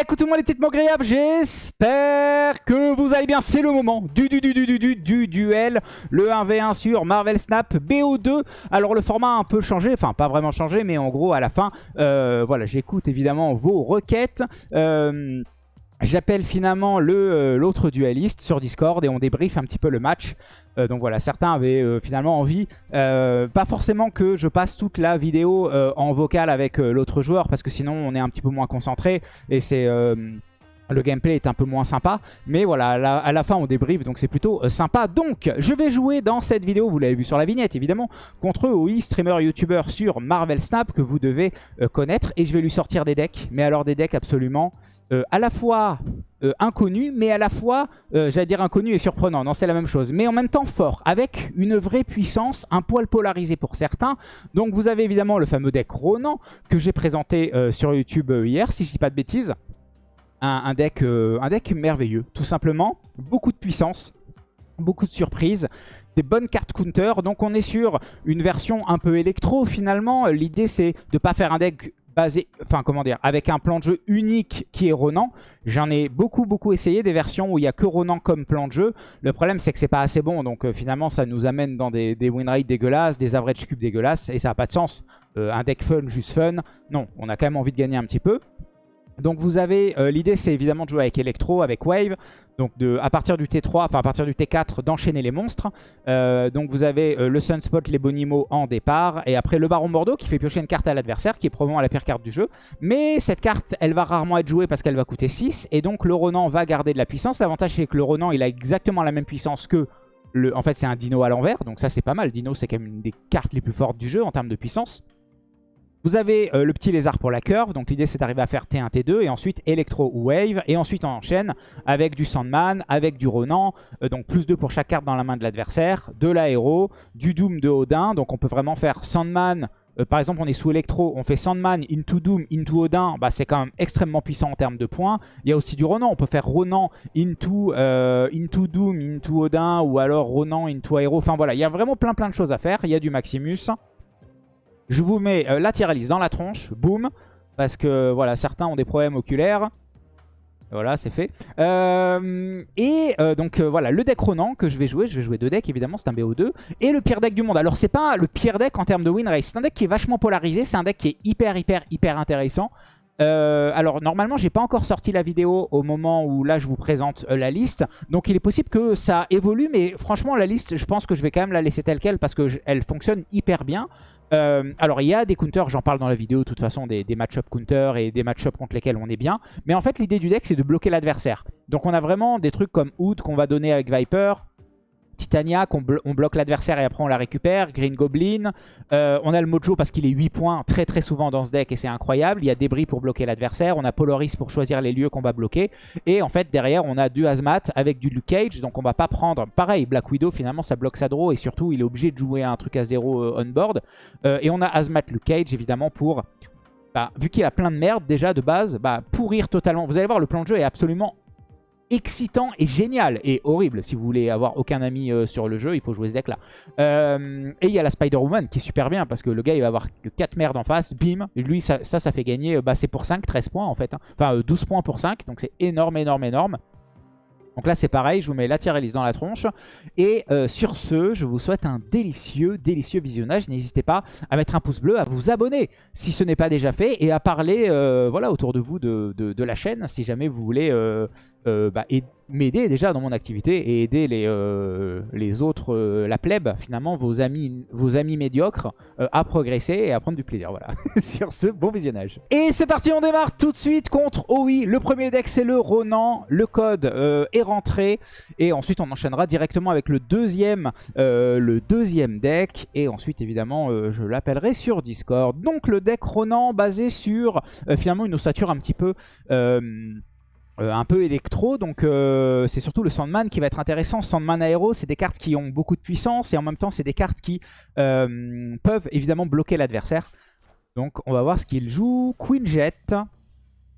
Écoutez-moi les petites mogriaves, j'espère que vous allez bien. C'est le moment du, du, du, du, du, du, du duel. Le 1v1 sur Marvel Snap BO2. Alors le format a un peu changé, enfin pas vraiment changé, mais en gros à la fin, euh, voilà, j'écoute évidemment vos requêtes. Euh, J'appelle finalement euh, l'autre dualiste sur Discord et on débriefe un petit peu le match. Euh, donc voilà, certains avaient euh, finalement envie, pas forcément que je passe toute la vidéo en vocal avec l'autre joueur parce que sinon on est un petit peu moins concentré et c'est le gameplay est un peu moins sympa, mais voilà, à la, fin on débrief, donc c'est plutôt euh, sympa. Donc, je vais jouer dans cette vidéo, vous l'avez vu sur la vignette évidemment, contre OI, streamer YouTuber sur Marvel Snap, que vous devez euh, connaître. Et je vais lui sortir des decks, mais alors des decks absolument euh, à la fois inconnus, mais à la fois, j'allais dire inconnus et surprenants, non c'est la même chose. Mais en même temps fort, avec une vraie puissance, un poil polarisé pour certains. Donc vous avez évidemment le fameux deck Ronan, que j'ai présenté sur YouTube hier, si je dis pas de bêtises un, deck, euh, un deck merveilleux, tout simplement. Beaucoup de puissance, beaucoup de surprises, des bonnes cartes counter. Donc on est sur une version un peu électro finalement. L'idée c'est de ne pas faire un deck basé, enfin comment dire, avec un plan de jeu unique qui est Ronan. J'en ai beaucoup beaucoup essayé des versions où il n'y a que Ronan comme plan de jeu. Le problème c'est que c'est pas assez bon, donc euh, finalement ça nous amène dans des, des win rates dégueulasses, des average cubes dégueulasses, et ça n'a pas de sens. Euh, un deck fun, juste fun, non, on a quand même envie de gagner un petit peu. Donc vous avez, euh, l'idée c'est évidemment de jouer avec Electro, avec Wave, donc de, à partir du T3, enfin à partir du T4 d'enchaîner les monstres. Euh, donc vous avez euh, le Sunspot, les Bonimo en départ, et après le Baron Bordeaux qui fait piocher une carte à l'adversaire, qui est probablement la pire carte du jeu. Mais cette carte, elle va rarement être jouée parce qu'elle va coûter 6, et donc le Ronan va garder de la puissance. L'avantage c'est que le Ronan il a exactement la même puissance que le... En fait c'est un Dino à l'envers, donc ça c'est pas mal. Dino c'est quand même une des cartes les plus fortes du jeu en termes de puissance. Vous avez euh, le petit lézard pour la curve, donc l'idée c'est d'arriver à faire T1, T2, et ensuite Electro ou Wave, et ensuite on enchaîne avec du Sandman, avec du Ronan, euh, donc plus 2 pour chaque carte dans la main de l'adversaire, de l'aéro, du Doom de Odin, donc on peut vraiment faire Sandman, euh, par exemple on est sous Electro, on fait Sandman into Doom, into Odin, bah, c'est quand même extrêmement puissant en termes de points. Il y a aussi du Ronan, on peut faire Ronan into, into Doom, into Odin, ou alors Ronan into Aéro, enfin voilà, il y a vraiment plein plein de choses à faire, il y a du Maximus. Je vous mets euh, la dans la tronche, boum, parce que voilà, certains ont des problèmes oculaires. Voilà, c'est fait. Euh, et euh, donc voilà, le deck Ronan que je vais jouer, je vais jouer deux decks évidemment, c'est un BO2. Et le pire deck du monde. Alors c'est pas le pire deck en termes de win race, c'est un deck qui est vachement polarisé, c'est un deck qui est hyper hyper hyper intéressant. alors normalement j'ai pas encore sorti la vidéo au moment où là je vous présente la liste Donc il est possible que ça évolue mais franchement la liste je pense que je vais quand même la laisser telle quelle Parce qu'elle fonctionne hyper bien euh, alors il y a des counters, j'en parle dans la vidéo de toute façon, des, des match-up counters et des match-up contre lesquels on est bien. Mais en fait l'idée du deck c'est de bloquer l'adversaire. Donc on a vraiment des trucs comme Hood qu'on va donner avec Viper, Titania, qu'on on bloque l'adversaire et après on la récupère. Green Goblin. Euh, on a le Mojo parce qu'il est 8 points très très souvent dans ce deck et c'est incroyable. Il y a Débris pour bloquer l'adversaire. On a Polaris pour choisir les lieux qu'on va bloquer. Et en fait derrière on a du Hazmat avec du Luke Cage. Donc on va pas prendre... Pareil, Black Widow finalement ça bloque sa draw et surtout il est obligé de jouer un truc à 0 euh, on board. Euh, et on a Hazmat Luke Cage évidemment pour... Bah, vu qu'il a plein de merde déjà de base, bah, pourrir totalement. Vous allez voir, le plan de jeu est absolument excitant et génial et horrible. Si vous voulez avoir aucun ami euh, sur le jeu, il faut jouer ce deck là. Euh, et il y a la Spider-Woman qui est super bien parce que le gars il va avoir que 4 merdes en face, bim. Lui ça, ça, fait gagner, euh, bah, c'est pour 5, 13 points en fait. Hein. Enfin 12 points pour 5, donc c'est énorme, énorme, énorme. Donc là c'est pareil, je vous mets la tier list dans la tronche. Et sur ce, je vous souhaite un délicieux, délicieux visionnage. N'hésitez pas à mettre un pouce bleu, à vous abonner si ce n'est pas déjà fait. Et à parler voilà, autour de vous de, de, la chaîne si jamais vous voulez euh, bah, m'aider déjà dans mon activité et aider les, euh, les autres, euh, la plèbe, finalement, vos amis, vos amis médiocres, à progresser et à prendre du plaisir. Voilà, sur ce, bon visionnage. Et c'est parti, on démarre tout de suite contre OI. Le premier deck, c'est le Ronan. Le code est rentré. Et ensuite, on enchaînera directement avec le deuxième, le deuxième deck. Et ensuite, évidemment, je l'appellerai sur Discord. Donc, le deck Ronan basé sur, finalement, une ossature un petit peu... Euh, un peu électro, donc euh, c'est surtout le Sandman qui va être intéressant. Sandman Aéro, c'est des cartes qui ont beaucoup de puissance et en même temps c'est des cartes qui euh, peuvent évidemment bloquer l'adversaire. Donc on va voir ce qu'il joue. Queen Jet.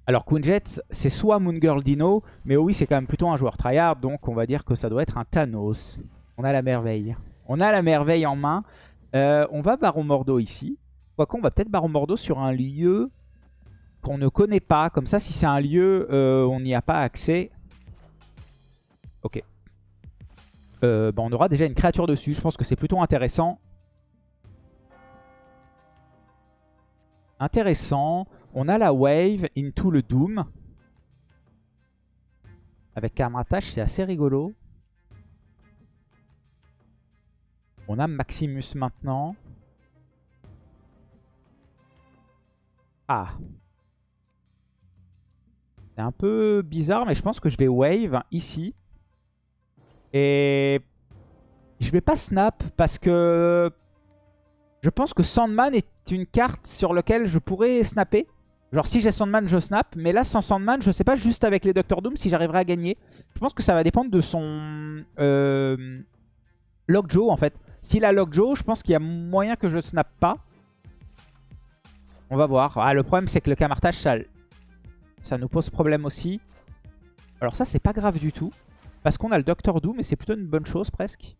Alors Queen Jet, c'est soit Moon Girl Dino, mais oui c'est quand même plutôt un joueur tryhard, donc on va dire que ça doit être un Thanos. On a la merveille. On a la merveille en main. on va Baron Mordo ici. Quoique on va peut-être Baron Mordo sur un lieu qu'on ne connaît pas. Comme ça, si c'est un lieu, euh, on n'y a pas accès. Ok. Euh, bah, on aura déjà une créature dessus. Je pense que c'est plutôt intéressant. Intéressant. On a la wave into le doom. Avec Karmatash, c'est assez rigolo. On a Maximus maintenant. Ah. C'est un peu bizarre, mais je pense que je vais wave ici. Et je vais pas snap parce que je pense que Sandman est une carte sur laquelle je pourrais snapper. Genre si j'ai Sandman, je snap. Mais là, sans Sandman, je sais pas juste avec les Doctor Doom si j'arriverai à gagner. Je pense que ça va dépendre de son euh, Lockjaw en fait. S'il a Lockjaw, je pense qu'il y a moyen que je snap pas. On va voir. Ah, le problème, c'est que le camartage, ça, ça nous pose problème aussi. Alors ça, c'est pas grave du tout. Parce qu'on a le Doctor Doom et c'est plutôt une bonne chose presque.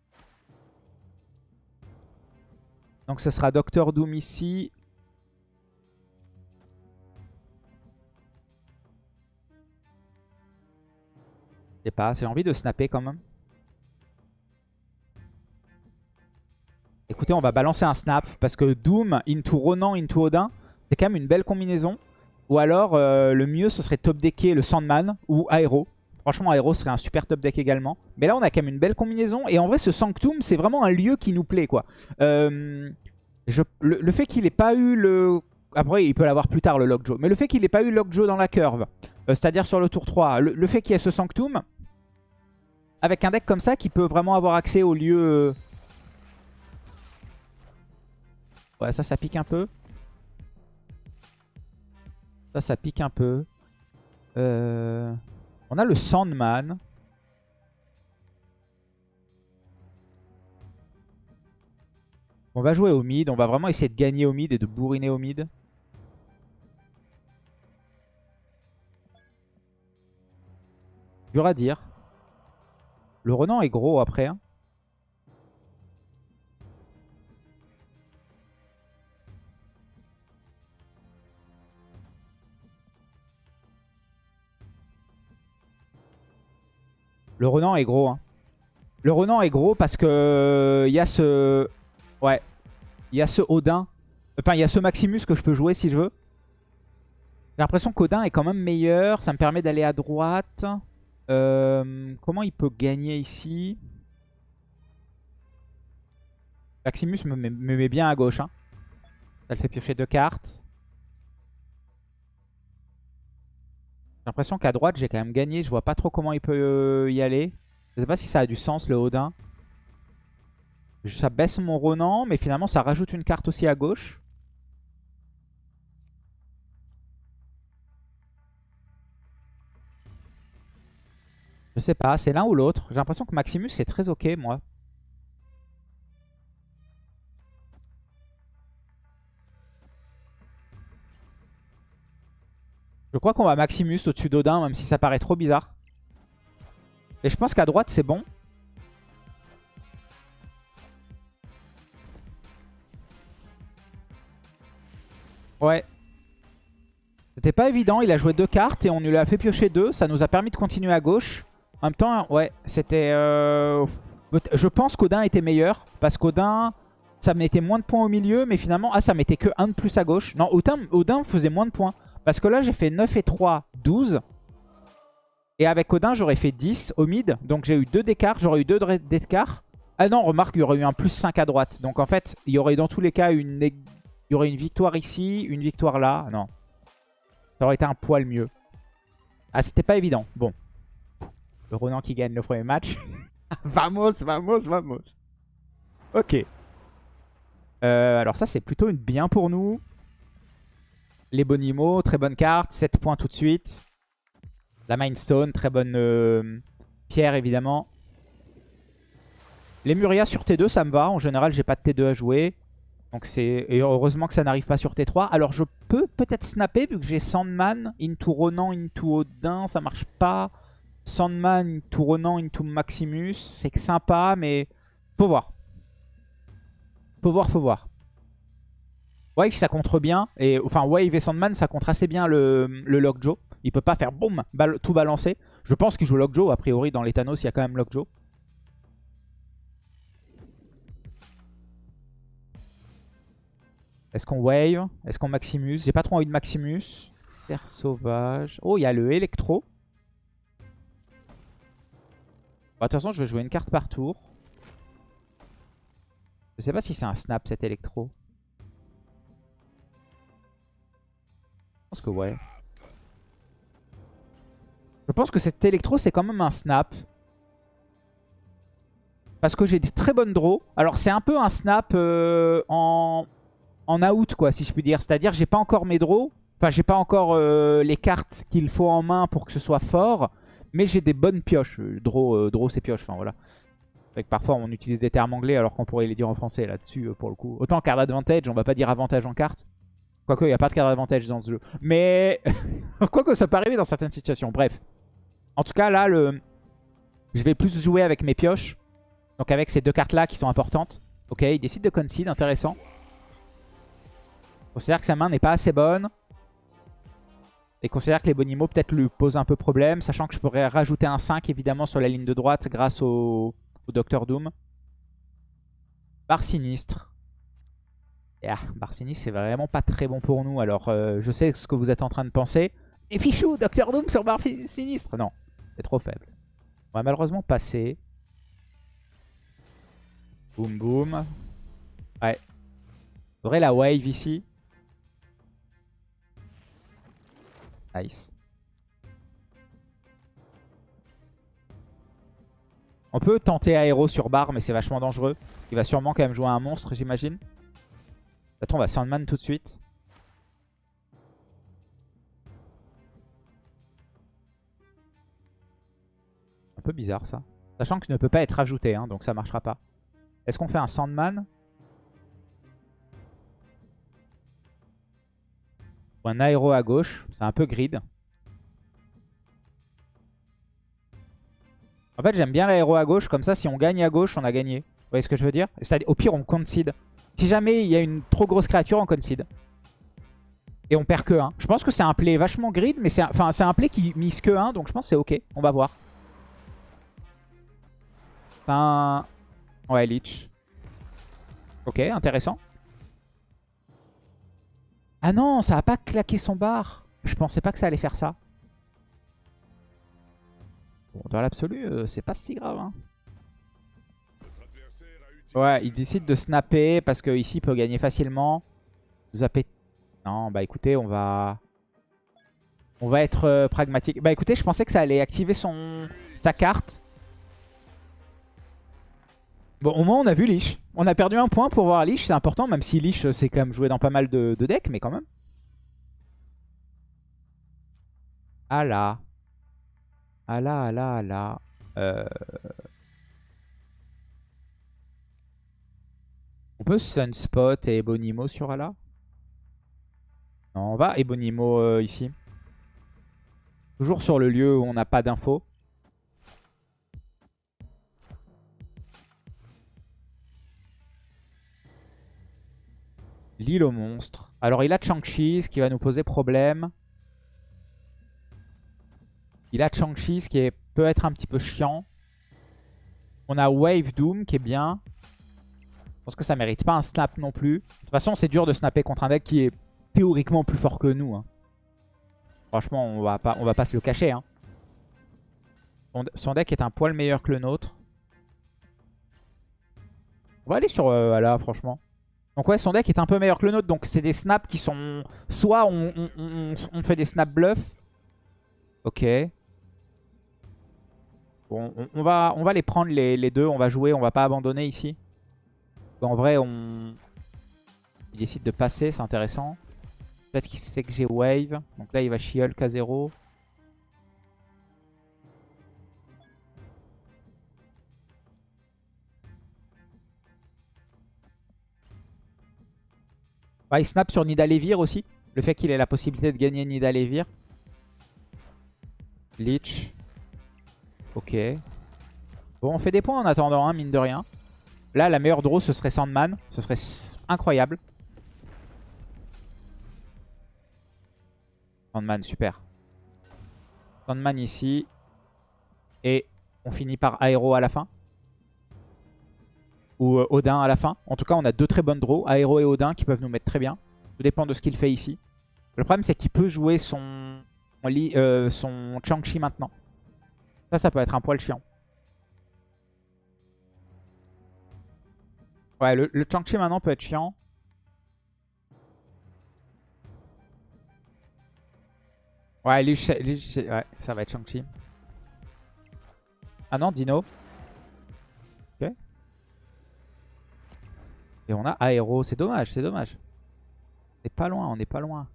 Donc ce sera Doctor Doom ici. Je sais pas, j'ai envie de snapper quand même. Écoutez, on va balancer un snap parce que Doom into Ronan into Odin, c'est quand même une belle combinaison. Ou alors, euh, le mieux, ce serait top decker le Sandman ou Aero. Franchement, Aero serait un super top deck également. Mais là, on a quand même une belle combinaison. Et en vrai, ce Sanctum, c'est vraiment un lieu qui nous plaît. quoi. Euh, le, fait qu'il n'ait pas eu le... Après, il peut l'avoir plus tard, le Lockjaw. Mais le fait qu'il n'ait pas eu Lockjaw dans la curve, euh, c'est-à-dire sur le tour 3, le, fait qu'il y ait ce Sanctum, avec un deck comme ça qui peut vraiment avoir accès au lieu Ouais, ça, ça pique un peu. Ça, ça pique un peu. Euh, on a le Sandman. On va jouer au mid. On va vraiment essayer de gagner au mid et de bourriner au mid. Dur à dire. Le Renan est gros après. Hein. Le Renan est gros. Hein. Le Renan est gros parce que il euh, y a ce... Ouais. Il y a ce Odin. Enfin, il y a ce Maximus que je peux jouer si je veux. J'ai l'impression qu'Odin est quand même meilleur. Ça me permet d'aller à droite. Euh, comment il peut gagner ici? Maximus me met, bien à gauche. Hein. Ça le fait piocher deux cartes. J'ai l'impression qu'à droite, j'ai quand même gagné. Je vois pas trop comment il peut euh, y aller. Je sais pas si ça a du sens, le Odin. Ça baisse mon Ronan, mais finalement, ça rajoute une carte aussi à gauche. Je sais pas, c'est l'un ou l'autre. J'ai l'impression que Maximus, c'est très ok, moi. Je crois qu'on va Maximus au-dessus d'Odin, même si ça paraît trop bizarre. Et je pense qu'à droite, c'est bon. Ouais. C'était pas évident. Il a joué deux cartes et on lui a fait piocher deux. Ça nous a permis de continuer à gauche. En même temps, ouais, c'était... Euh, je pense qu'Odin était meilleur. Parce qu'Odin, ça mettait moins de points au milieu. Mais finalement, ah, ça mettait que un de plus à gauche. Non, Odin, Odin faisait moins de points. Parce que là, j'ai fait 9 et 3, 12. Et avec Odin, j'aurais fait 10 au mid. Donc j'ai eu 2 d'écart. J'aurais eu 2 d'écart. Ah non, remarque, il y aurait eu un plus 5 à droite. Donc en fait, il y aurait dans tous les cas une, il y aurait une victoire ici, une victoire là. Non. Ça aurait été un poil mieux. Ah, c'était pas évident. Bon. Le Ronan qui gagne le premier match. vamos, vamos, vamos. Ok. Euh, alors ça, c'est plutôt une bien pour nous. Les Bonimo, très bonne carte. 7 points tout de suite. La Mindstone, très bonne euh, pierre évidemment. Les Muria sur T2, ça me va. En général, j'ai pas de T2 à jouer. Donc c'est Et heureusement que ça n'arrive pas sur T3. Alors je peux peut-être snapper vu que j'ai Sandman, into Ronan, into Odin. Ça marche pas. Sandman, into Ronan, into Maximus. C'est sympa, mais faut voir. Faut voir, faut voir. Wave, ça contre bien. Et, enfin, Wave et Sandman, ça contre assez bien le, le Lockjaw. Il peut pas faire boum, tout balancer. Je pense qu'il joue Lockjaw. A priori, dans les Thanos, il y a quand même Lockjaw. Est-ce qu'on Wave? Est-ce qu'on Maximus? J'ai pas trop envie de Maximus. Terre sauvage. Oh, il y a le Electro. de toute façon, je vais jouer une carte par tour. Je sais pas si c'est un snap cet électro. Je pense que cet électro c'est quand même un snap. Parce que j'ai des très bonnes draws. Alors c'est un peu un snap euh, en, en out quoi si je puis dire. C'est-à-dire j'ai pas encore mes draws. Enfin j'ai pas encore euh, les cartes qu'il faut en main pour que ce soit fort. Mais j'ai des bonnes pioches. Draw, euh, draw c'est pioche. Enfin voilà. Parfois on utilise des termes anglais alors qu'on pourrait les dire en français là-dessus pour le coup. Autant card advantage, on va pas dire avantage en carte. Quoique il n'y a pas de card advantage dans ce jeu. Mais quoique ça peut arriver dans certaines situations. Bref. En tout cas là, le... je vais plus jouer avec mes pioches. Donc avec ces deux cartes là qui sont importantes. Ok, il décide de concede, intéressant. Considère que sa main n'est pas assez bonne. Et considère que les Bonimo peut-être lui posent un peu problème. Sachant que je pourrais rajouter un 5 évidemment sur la ligne de droite grâce au, Docteur Doom. Bar sinistre. Ah, bar sinistre c'est vraiment pas très bon pour nous. Alors euh, je sais ce que vous êtes en train de penser. Et fichou, Docteur Doom sur bar sinistre. Non, c'est trop faible. On va malheureusement passer. Boum boum. Ouais. Faudrait la wave ici. Nice. On peut tenter aéro sur barre, mais c'est vachement dangereux. Parce qu'il va sûrement quand même jouer un monstre, j'imagine. Attends, on va Sandman tout de suite. Un peu bizarre ça. Sachant qu'il ne peut pas être ajouté, hein, donc ça marchera pas. Est-ce qu'on fait un Sandman Ou un aéro à gauche. C'est un peu grid. En fait, j'aime bien l'aéro à gauche. Comme ça, si on gagne à gauche, on a gagné. Vous voyez ce que je veux dire? Au pire, on concede. Si jamais il y a une trop grosse créature, on concede. Et on perd que 1. Je pense que c'est un play vachement grid, mais c'est un, un play qui mise que 1. Donc je pense que c'est ok. On va voir. un... Ouais, Leech. Ok, intéressant. Ah non, ça a pas claqué son bar. Je pensais pas que ça allait faire ça. Bon, dans l'absolu, euh, c'est pas si grave. Hein. Ouais, il décide de snapper parce que ici il peut gagner facilement. Non, bah écoutez, on va... On va être euh, pragmatique. Bah écoutez, je pensais que ça allait activer son sa carte. Bon, au moins on a vu Lich. On a perdu un point pour voir Lich, c'est important, même si Lich c'est quand même joué dans pas mal de, decks, mais quand même. Ah là. Ah là, ah là, ah là. Euh... On peut Sunspot et Ebonimo sur Ala? Non, on va Ebonimo euh, ici. Toujours sur le lieu où on n'a pas d'infos. L'île aux monstres. Alors il a Chang-Chi, ce qui va nous poser problème. Il a Chang-Chi, ce qui est, peut être un petit peu chiant. On a Wave Doom, qui est bien. Je pense que ça mérite pas un snap non plus. De toute façon, c'est dur de snapper contre un deck qui est théoriquement plus fort que nous. Hein. Franchement, on va pas, on va pas se le cacher. Hein. Son, deck est un poil meilleur que le nôtre. On va aller sur euh, là, franchement. Donc ouais, son deck est un peu meilleur que le nôtre. Donc c'est des snaps qui sont... Soit on, fait des snaps bluff. Ok. Bon, on, va, on va les prendre les, deux. On va jouer, on va pas abandonner ici. En vrai, on... Il décide de passer, c'est intéressant. Peut-être qu'il sait que j'ai wave. Donc là, il va She-Hulk à 0. il snap sur Nidalevir aussi. Le fait qu'il ait la possibilité de gagner Nidalevir. Leech. Ok. Bon, on fait des points en attendant, hein, mine de rien. Là, la meilleure draw, ce serait Sandman. Ce serait incroyable. Sandman, super. Sandman ici. Et on finit par Aéro à la fin. Ou euh, Odin à la fin. En tout cas, on a deux très bonnes draws. Aéro et Odin qui peuvent nous mettre très bien. Tout dépend de ce qu'il fait ici. Le problème, c'est qu'il peut jouer son euh, Chang-Chi maintenant. Ça, ça peut être un poil chiant. Ouais, le, le Chang-Chi maintenant peut être chiant. Ouais, lui, ouais, ça va être Shang-Chi. Ah non, Dino. Ok. Et on a Aéro. C'est dommage, c'est dommage. On est pas loin, on est pas loin.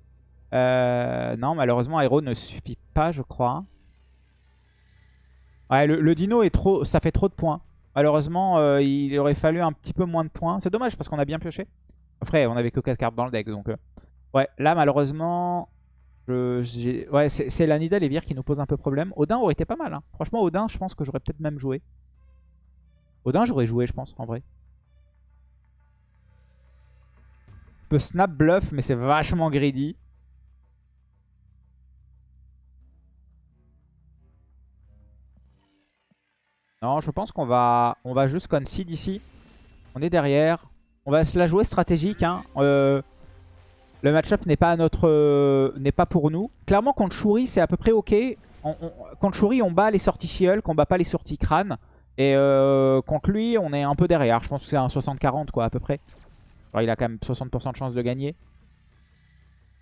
Euh, non, malheureusement, Aéro ne suffit pas, je crois. Ouais, le, Dino, est trop, ça fait trop de points. Malheureusement, euh, il aurait fallu un petit peu moins de points. C'est dommage parce qu'on a bien pioché. Après, on avait que 4 cartes dans le deck. Donc, euh, ouais, là, malheureusement, ouais, c'est la Nidal et Vir qui nous pose un peu problème. Odin aurait été pas mal. Hein. Franchement, Odin, je pense que j'aurais peut-être même joué. Odin, j'aurais joué, je pense, en vrai. Je peux snap bluff, mais c'est vachement greedy. Je pense qu'on va, on va juste concede ici. On est derrière. On va se la jouer stratégique. Hein. Euh, le match-up n'est pas, euh, pas pour nous. Clairement, contre Shuri, c'est à peu près OK. contre Shuri, on bat les sorties Shield, on bat pas les sorties crâne. Et euh, contre lui, on est un peu derrière. Je pense que c'est un 60-40 quoi, à peu près. Il a quand même 60% de chance de gagner.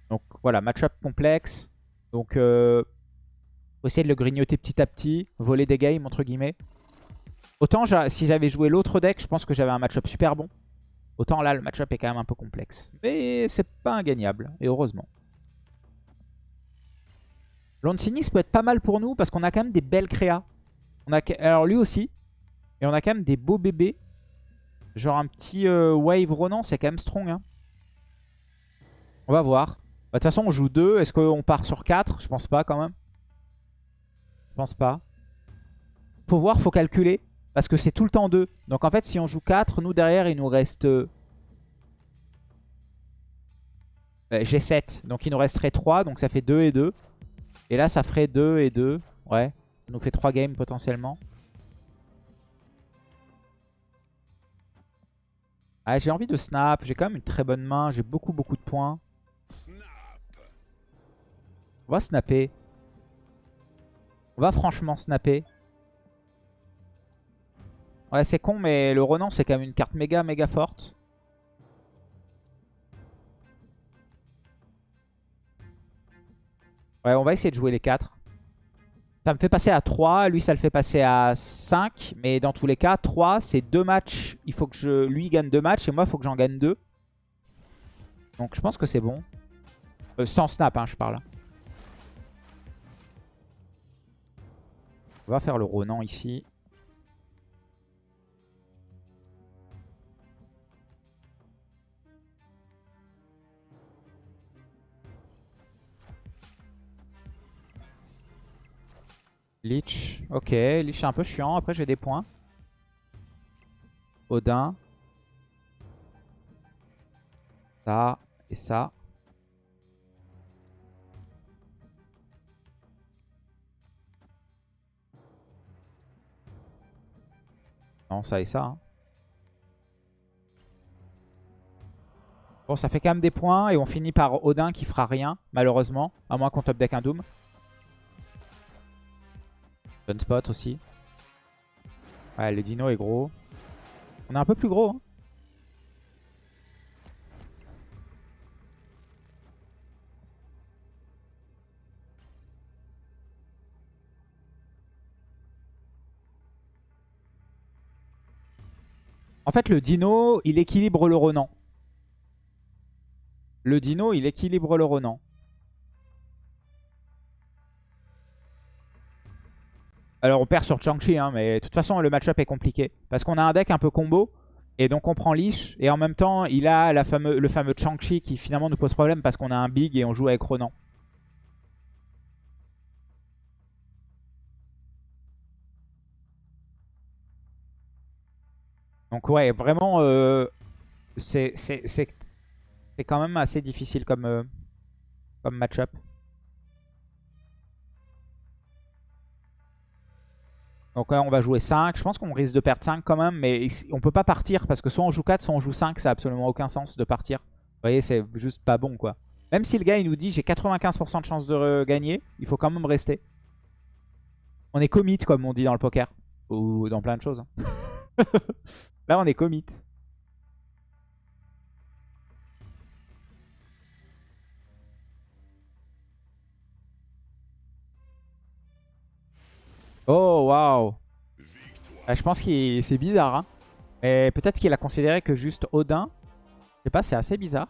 Donc voilà, match-up complexe. Donc, faut essayer de le grignoter petit à petit. Voler des games, entre guillemets. Autant si j'avais joué l'autre deck, je pense que j'avais un match-up super bon. Autant là, le match-up est quand même un peu complexe. Mais c'est pas ingagnable, et heureusement. Lancinis peut être pas mal pour nous parce qu'on a quand même des belles créas. On a, alors lui aussi. Et on a quand même des beaux bébés. Genre un petit euh, Wave Ronan, c'est quand même strong. Hein. On va voir. Bah, de toute façon, on joue 2. Est-ce qu'on part sur 4 Je pense pas quand même. Je pense pas. Faut voir, faut calculer. Parce que c'est tout le temps 2. Donc en fait, si on joue 4, nous derrière, il nous reste... Euh, j'ai 7. Donc il nous resterait 3. Donc ça fait 2 et 2. Et là, ça ferait 2 et 2. Ouais. Ça nous fait 3 games potentiellement. Ah, j'ai envie de snap. J'ai quand même une très bonne main. J'ai beaucoup, beaucoup de points. On va snapper. On va franchement snapper. Ouais, c'est con, mais le Renan, c'est quand même une carte méga, méga forte. Ouais, on va essayer de jouer les 4. Ça me fait passer à 3, lui ça le fait passer à 5. Mais dans tous les cas, 3 c'est 2 matchs. Il faut que je lui gagne 2 matchs et moi il faut que j'en gagne 2. Donc je pense que c'est bon. Euh, sans snap, hein, je parle. On va faire le Ronan ici. Lich. Ok, Lich est un peu chiant. Après, j'ai des points. Odin. Ça et ça. Non, ça et ça. Hein. Bon, ça fait quand même des points. Et on finit par Odin qui fera rien, malheureusement. À moins qu'on top deck un Doom. Gunspot aussi. Ouais, le dino est gros. On est un peu plus gros. Hein. En fait, le dino, il équilibre le Ronan. Le dino, il équilibre le Ronan. Alors on perd sur Chang-Chi, hein, mais de toute façon le match-up est compliqué. Parce qu'on a un deck un peu combo. Et donc on prend Lich. Et en même temps, il a le fameux Chang-Chi qui finalement nous pose problème parce qu'on a un big et on joue avec Ronan. Donc ouais, vraiment, euh, c'est quand même assez difficile comme, euh, comme match-up. Donc on va jouer 5. Je pense qu'on risque de perdre 5 quand même. Mais on peut pas partir parce que soit on joue 4, soit on joue 5. Ça n'a absolument aucun sens de partir. Vous voyez, c'est juste pas bon quoi. Même si le gars il nous dit j'ai 95% de chance de gagner, il faut quand même rester. On est commit comme on dit dans le poker. Ou dans plein de choses. hein. Là on est commit. Waouh Ah, Je pense que c'est bizarre. Hein. Mais peut-être qu'il a considéré que juste Odin. Je sais pas, c'est assez bizarre.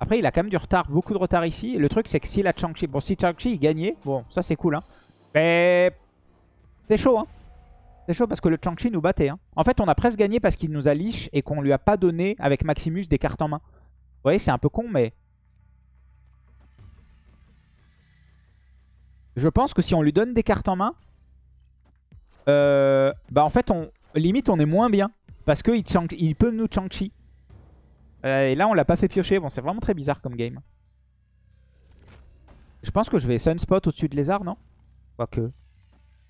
Après, il a quand même du retard, beaucoup de retard ici. Le truc, c'est que si la Chang-Chi... Bon, si Chang-Chi gagnait, bon, ça c'est cool. Hein. Mais c'est chaud. Hein. C'est chaud parce que le Chang-Chi nous battait. Hein. En fait, on a presque gagné parce qu'il nous a leash et qu'on lui a pas donné avec Maximus des cartes en main. Vous voyez, c'est un peu con, mais... Je pense que si on lui donne des cartes en main, euh, bah en fait, on, limite, on est moins bien. Parce qu'il il peut nous Chang-Chi. Euh, et là, on l'a pas fait piocher. Bon, c'est vraiment très bizarre comme game. Je pense que je vais Sunspot au-dessus de Lézard, non? Quoique.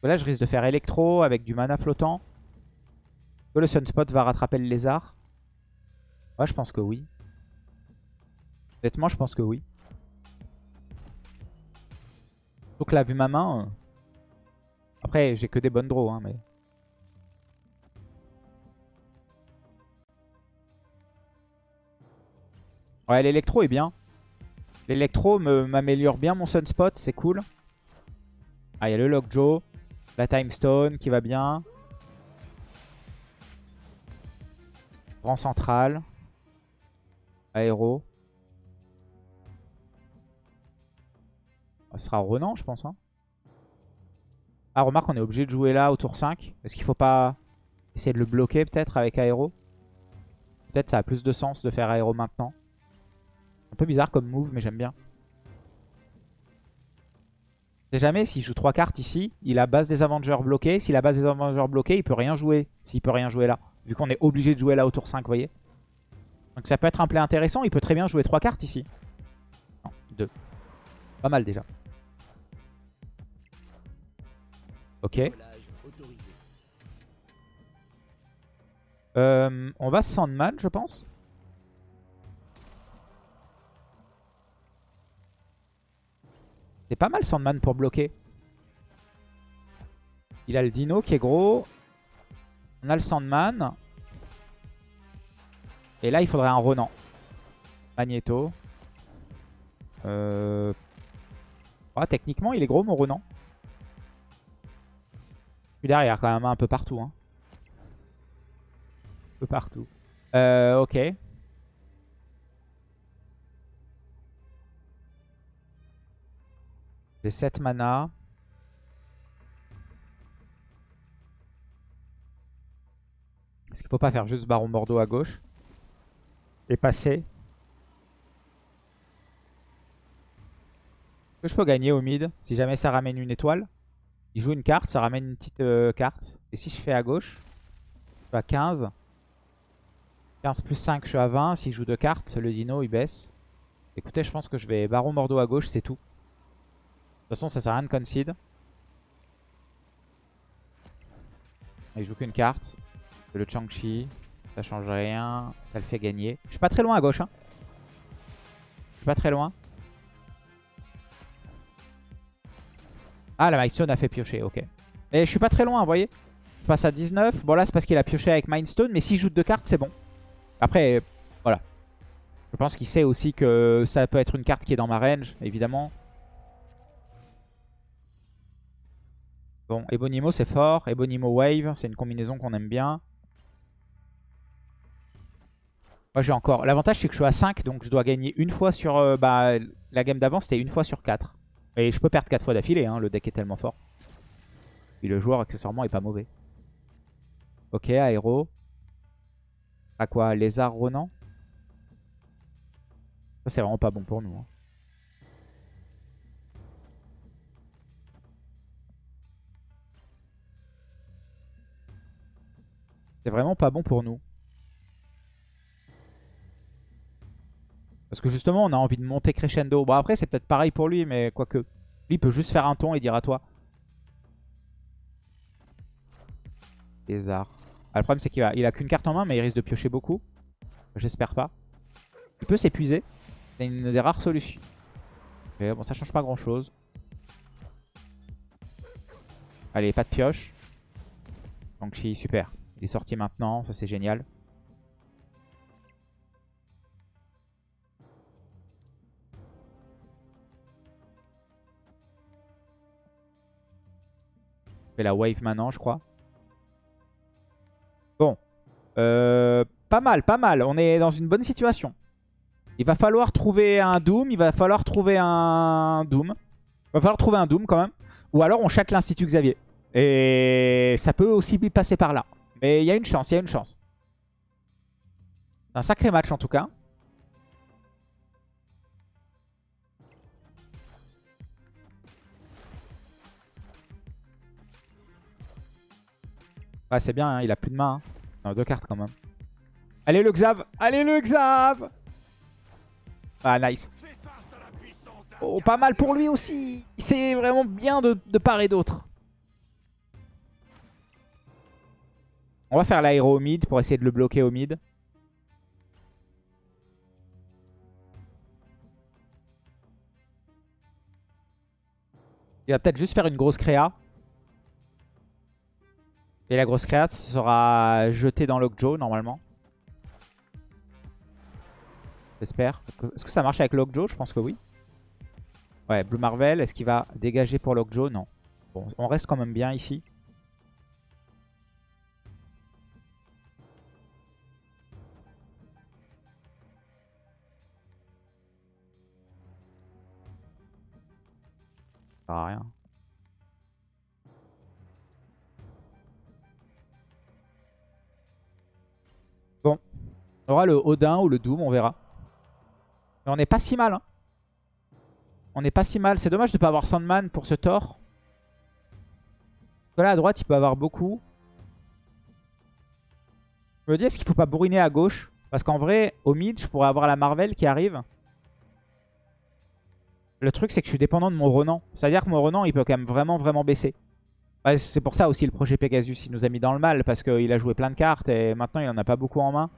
Là, je risque de faire Electro avec du mana flottant. Que le Sunspot va rattraper le Lézard? Ouais, je pense que oui. Honnêtement, je pense que oui. Donc là, vu ma main... euh, Après, j'ai que des bonnes draws, hein, mais... Ouais, l'électro est bien. L'électro m'améliore bien mon Sunspot, c'est cool. Ah, il y a le Lockjaw, la Time Stone qui va bien. Grand central. Aéro. Ça sera Renan, je pense. Hein. Ah, remarque, on est obligé de jouer là au tour 5. Est-ce qu'il faut pas essayer de le bloquer peut-être avec Aéro? Peut-être ça a plus de sens de faire Aéro maintenant. Un peu bizarre comme move, mais j'aime bien. Je sais jamais s'il joue 3 cartes ici, il a base des Avengers bloquée. S'il a base des Avengers bloquée, il peut rien jouer. S'il peut rien jouer là. Vu qu'on est obligé de jouer là au tour 5, vous voyez. Donc ça peut être un play intéressant. Il peut très bien jouer 3 cartes ici. Non, 2. Pas mal déjà. Ok. Euh, on va Sandman, je pense. C'est pas mal Sandman pour bloquer. Il a le dino qui est gros. On a le Sandman. Et là, il faudrait un Ronan. Magneto. Euh... ah, techniquement, il est gros, mon Ronan. Derrière, quand même, un peu partout. Hein. Un peu partout. Euh, ok. J'ai 7 mana. Est-ce qu'il faut pas faire juste Baron Bordeaux à gauche? Et passer que je peux gagner au mid si jamais ça ramène une étoile? Il joue une carte, ça ramène une petite euh, carte. Et si je fais à gauche, je suis à 15. 15 plus 5, je suis à 20. S'il joue deux cartes, le dino il baisse. Écoutez, je pense que je vais Baron Bordeaux à gauche, c'est tout. De toute façon, ça sert à rien de concede. Il joue qu'une carte. Le Chang-Chi. Ça change rien. Ça le fait gagner. Je suis pas très loin à gauche. Hein. Je suis pas très loin. Ah, la Mindstone a fait piocher. Ok. Et je suis pas très loin, vous voyez. Je passe à 19. Bon, là, c'est parce qu'il a pioché avec Mindstone. Mais s'il joue deux cartes, c'est bon. Après, voilà. Je pense qu'il sait aussi que ça peut être une carte qui est dans ma range, évidemment. Bon, Ebonimo c'est fort. Ebonimo Wave, c'est une combinaison qu'on aime bien. Moi j'ai encore... L'avantage c'est que je suis à 5, donc je dois gagner une fois sur... euh, bah, la game d'avant c'était une fois sur 4. Et je peux perdre 4 fois d'affilée, hein, le deck est tellement fort. Et le joueur accessoirement est pas mauvais. Ok, aéro. À quoi Lézard Ronan? Ça c'est vraiment pas bon pour nous. hein. C'est vraiment pas bon pour nous. Parce que justement, on a envie de monter crescendo. Bon, après, c'est peut-être pareil pour lui, mais quoique. Lui, il peut juste faire un ton et dire à toi. Lézard. Ah, le problème, c'est qu'il a, qu'une carte en main, mais il risque de piocher beaucoup. J'espère pas. Il peut s'épuiser. C'est une des rares solutions. Mais bon, ça change pas grand chose. Allez, pas de pioche. Donc, super. Il est sorti maintenant, ça c'est génial. La wave maintenant, je crois. Bon. Euh, pas mal, pas mal. On est dans une bonne situation. Il va falloir trouver un Doom. Il va falloir trouver un Doom. Il va falloir trouver un Doom quand même. Ou alors on chatte l'Institut Xavier. Et ça peut aussi passer par là. Mais il y a une chance, il y a une chance. Un sacré match en tout cas. Ah, c'est bien, hein, il a plus de main. Hein. deux cartes quand même. Allez le Xav Allez le Xav Ah, nice. Oh, pas mal pour lui aussi. C'est vraiment bien de, part et d'autre. On va faire l'aéro au mid pour essayer de le bloquer au mid. Il va peut-être juste faire une grosse créa. Et la grosse créate sera jetée dans Lockjaw normalement. J'espère. Est-ce que ça marche avec Lockjaw Je pense que oui. Ouais, Blue Marvel, est-ce qu'il va dégager pour Lockjaw Non. Bon, on reste quand même bien ici. Ça sert à rien. On aura le Odin ou le Doom, on verra. Mais on n'est pas si mal. Hein. On n'est pas si mal. C'est dommage de ne pas avoir Sandman pour ce Thor. là, à droite, il peut avoir beaucoup. Je me dis, est-ce qu'il faut pas bourriner à gauche? Parce qu'en vrai, au mid, je pourrais avoir la Marvel qui arrive. Le truc, c'est que je suis dépendant de mon Renan. C'est-à-dire que mon Renan, il peut quand même vraiment, vraiment baisser. c'est pour ça aussi le projet Pegasus, il nous a mis dans le mal. Parce qu'il a joué plein de cartes et maintenant, il en a pas beaucoup en main.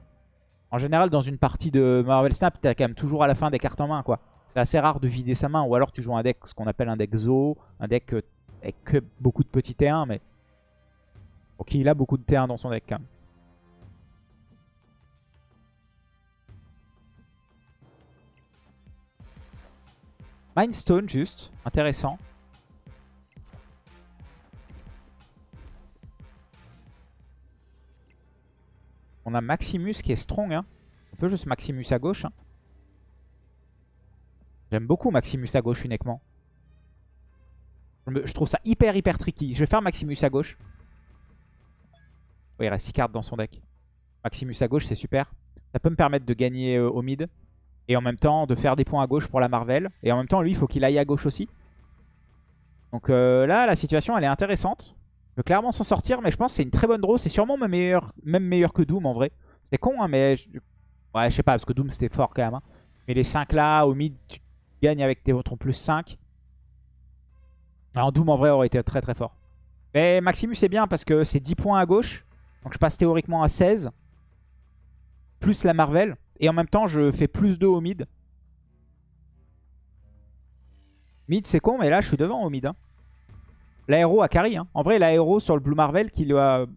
En général, dans une partie de Marvel Snap, t'as quand même toujours à la fin des cartes en main, quoi. C'est assez rare de vider sa main, ou alors tu joues un deck, ce qu'on appelle un deck Zo, un deck euh, avec beaucoup de petits T1, mais... Ok, il a beaucoup de T1 dans son deck, quand même. Mindstone, juste. Intéressant. On a Maximus qui est strong. Hein. On peut juste Maximus à gauche. Hein. J'aime beaucoup Maximus à gauche uniquement. Je, trouve ça hyper hyper tricky. Je vais faire Maximus à gauche. il reste 6 cartes dans son deck. Maximus à gauche, c'est super. Ça peut me permettre de gagner euh, au mid. Et en même temps, de faire des points à gauche pour la Marvel. Et en même temps, lui, il faut qu'il aille à gauche aussi. Donc euh, là, la situation, elle est intéressante peut clairement s'en sortir, mais je pense que c'est une très bonne draw. C'est sûrement même meilleur, que Doom en vrai. C'est con, hein, mais... Je... Ouais, je sais pas, parce que Doom c'était fort quand même. Hein. Mais les 5 là, au mid, tu gagnes avec tes ton plus 5. Alors Doom en vrai aurait été très très fort. Mais Maximus c'est bien parce que c'est 10 points à gauche. Donc je passe théoriquement à 16. Plus la Marvel. Et en même temps, je fais plus 2 au mid. Mid c'est con, mais là je suis devant au mid. Hein. L'aéro a carry. Hein. En vrai, l'aéro sur le Blue Marvel qui lui a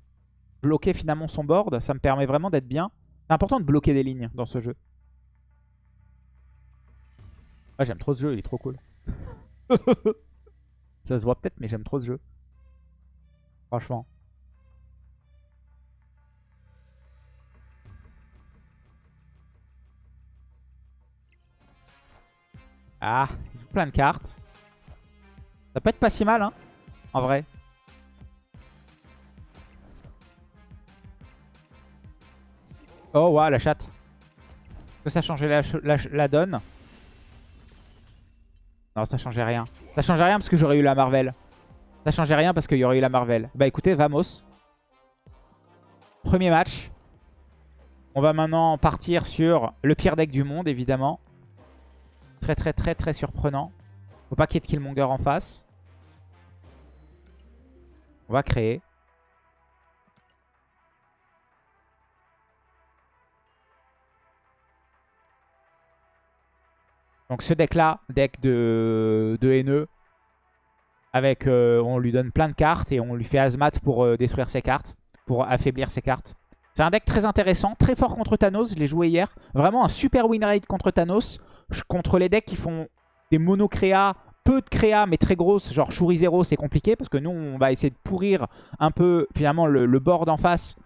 bloqué finalement son board, ça me permet vraiment d'être bien. C'est important de bloquer des lignes dans ce jeu. Ah, j'aime trop ce jeu, il est trop cool. ça se voit peut-être, mais j'aime trop ce jeu. Franchement. Ah, il joue plein de cartes. Ça peut être pas si mal, hein en vrai. Oh, waouh, la chatte. Est-ce que ça changeait la, la, donne? Non, ça changeait rien. Ça changeait rien parce que j'aurais eu la Marvel. Ça changeait rien parce qu'il y aurait eu la Marvel. Bah écoutez, vamos. Premier match. On va maintenant partir sur le pire deck du monde, évidemment. Très très très très surprenant. Faut pas qu'il y ait de Killmonger en face. On va créer. Donc ce deck là, deck de, haineux, avec, euh, on lui donne plein de cartes et on lui fait Azmat pour euh, détruire ses cartes, pour affaiblir ses cartes. C'est un deck très intéressant, très fort contre Thanos, je l'ai joué hier. Vraiment un super win rate contre Thanos, contre les decks qui font des monocréas peu de créa mais très grosses, genre Shuri Zero c'est compliqué parce que nous on va essayer de pourrir un peu finalement le, board en face.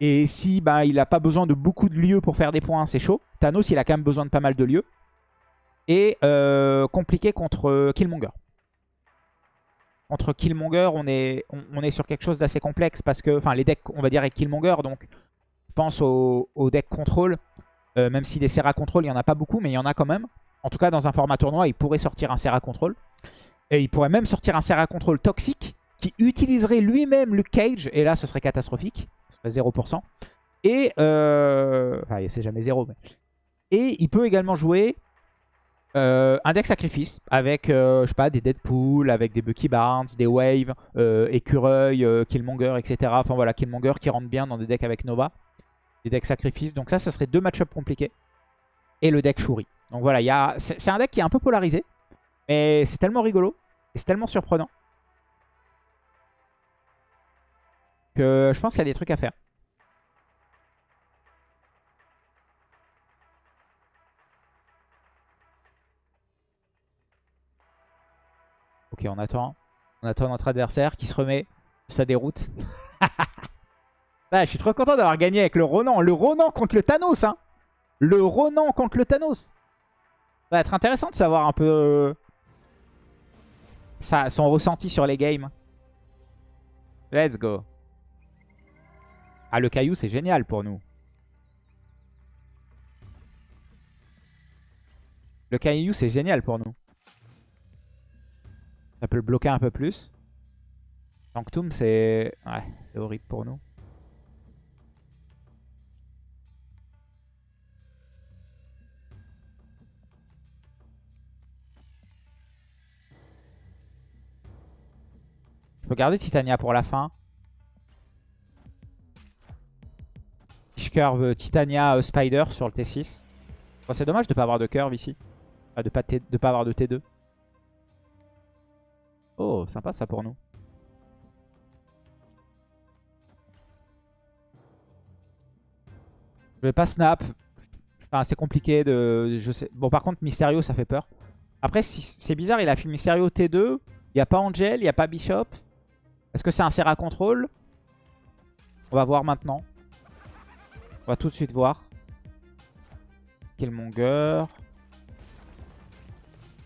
Et si bah, il n'a pas besoin de beaucoup de lieux pour faire des points, c'est chaud. Thanos il a quand même besoin de pas mal de lieux. Et euh, compliqué contre euh, Killmonger. Contre Killmonger, on est, sur quelque chose d'assez complexe parce que, enfin, les decks, on va dire, avec Killmonger, donc je pense au, deck contrôle. Euh, même si des Serra contrôle, il n'y en a pas beaucoup, mais il y en a quand même. En tout cas, dans un format tournoi, il pourrait sortir un Serra contrôle. Et il pourrait même sortir un Serra contrôle toxique qui utiliserait lui-même Luke Cage. Et là, ce serait catastrophique. Ce serait 0%. Et, euh... enfin, c'est jamais 0. Mais... Et il peut également jouer euh, un deck sacrifice avec, euh, je sais pas, des Deadpool, avec des Bucky Barnes, des Wave, euh, Écureuil, Killmonger, etc. Enfin voilà, Killmonger qui rentre bien dans des decks avec Nova. Des decks sacrifice. Donc ça, ce serait deux match-up compliqués. Et le deck Shuri. Donc voilà, c'est un deck qui est un peu polarisé. Mais c'est tellement rigolo. Et c'est tellement surprenant. Que je pense qu'il y a des trucs à faire. Ok, on attend. On attend notre adversaire qui se remet sa déroute. ah, je suis trop content d'avoir gagné avec le Ronan. Le Ronan contre le Thanos. Hein. Le Ronan contre le Thanos. Va être intéressant de savoir un peu euh, ça, son ressenti sur les games. Let's go. Ah, le caillou, c'est génial pour nous. Le caillou, c'est génial pour nous. Ça peut le bloquer un peu plus. Sanctum, c'est... Ouais, c'est horrible pour nous. Peux garder Titania pour la fin. Je curve Titania euh, Spider sur le T6. c'est dommage de ne pas avoir de curve ici. de ne pas avoir de T2. Oh, sympa ça pour nous. Je vais pas snap. Enfin, c'est compliqué de... Je sais. Bon, par contre, Mysterio, ça fait peur. Après, c'est bizarre, il a fait Mysterio T2. Il n'y a pas Angel, il n'y a pas Bishop. Est-ce que c'est un Serra Control? On va voir maintenant. On va tout de suite voir. Killmonger.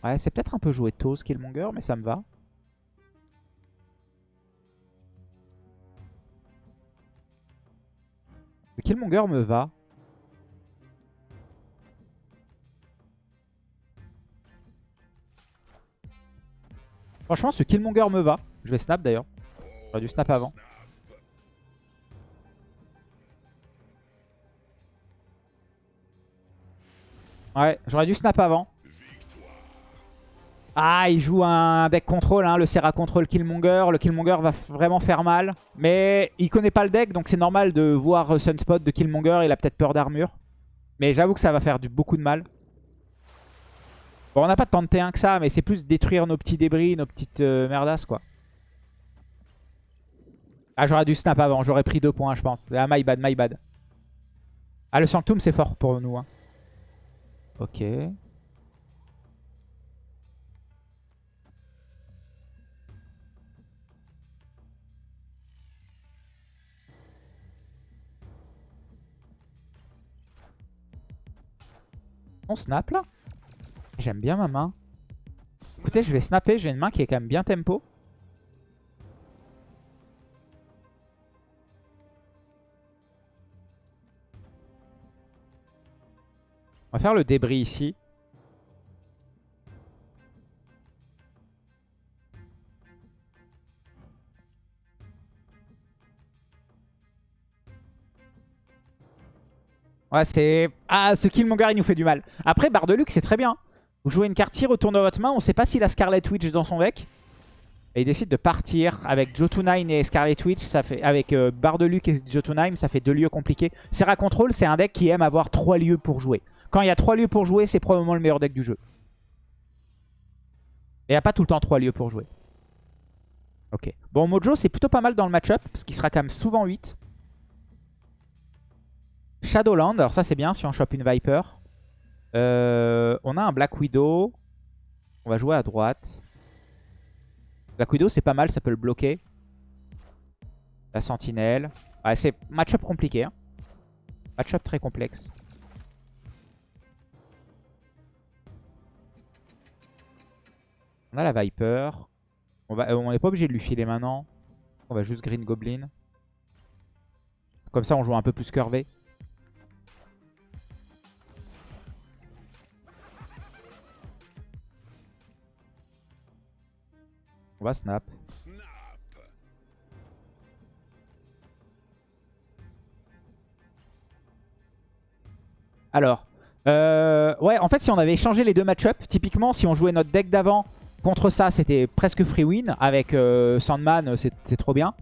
Ouais, c'est peut-être un peu joué tôt ce Killmonger, mais ça me va. Killmonger me va. Franchement, ce Killmonger me va. Je vais snap d'ailleurs. J'aurais dû snap avant. Ouais, j'aurais dû snap avant. Ah, il joue un deck contrôle, hein, le Serra contrôle Killmonger. Le Killmonger va vraiment faire mal. Mais il connaît pas le deck, donc c'est normal de voir Sunspot de Killmonger. Il a peut-être peur d'armure. Mais j'avoue que ça va faire beaucoup de mal. Bon, on n'a pas de T1 que ça, mais c'est plus détruire nos petits débris, nos petites euh, merdasses, quoi. Ah, j'aurais dû snap avant. J'aurais pris deux points, je pense. Ah, my bad, my bad. Ah, le Sanctum, c'est fort pour nous. Hein. Ok. On snap là? J'aime bien ma main. Écoutez, je vais snapper. J'ai une main qui est quand même bien tempo. On va faire le débris ici. Ouais, c'est... Ah, ce kill Monger, il nous fait du mal. Après, Barre c'est très bien. Vous jouez une carte, il retourne dans votre main. On ne sait pas s'il a Scarlet Witch dans son deck. Et il décide de partir avec Jotunheim et Scarlet Witch. Ça fait... Avec euh, de et Jotunheim, ça fait deux lieux compliqués. Serra Control, c'est un deck qui aime avoir trois lieux pour jouer. Quand il y a trois lieux pour jouer, c'est probablement le meilleur deck du jeu. Et il n'y a pas tout le temps 3 lieux pour jouer. Ok. Bon, Mojo, c'est plutôt pas mal dans le match-up, parce qu'il sera quand même souvent 8. Shadowland, alors ça c'est bien si on chope une Viper. Euh, on a un Black Widow. On va jouer à droite. Black Widow c'est pas mal, ça peut le bloquer. La sentinelle. Ouais, c'est match-up compliqué. Hein. Match-up très complexe. On a la Viper. On n'est on pas obligé de lui filer maintenant. On va juste Green Goblin. Comme ça, on joue un peu plus curvé. On va snap. Alors, euh, ouais, en fait, si on avait échangé les deux match-up, typiquement, si on jouait notre deck d'avant contre ça, c'était presque free win. Avec euh, Sandman, c'est trop bien.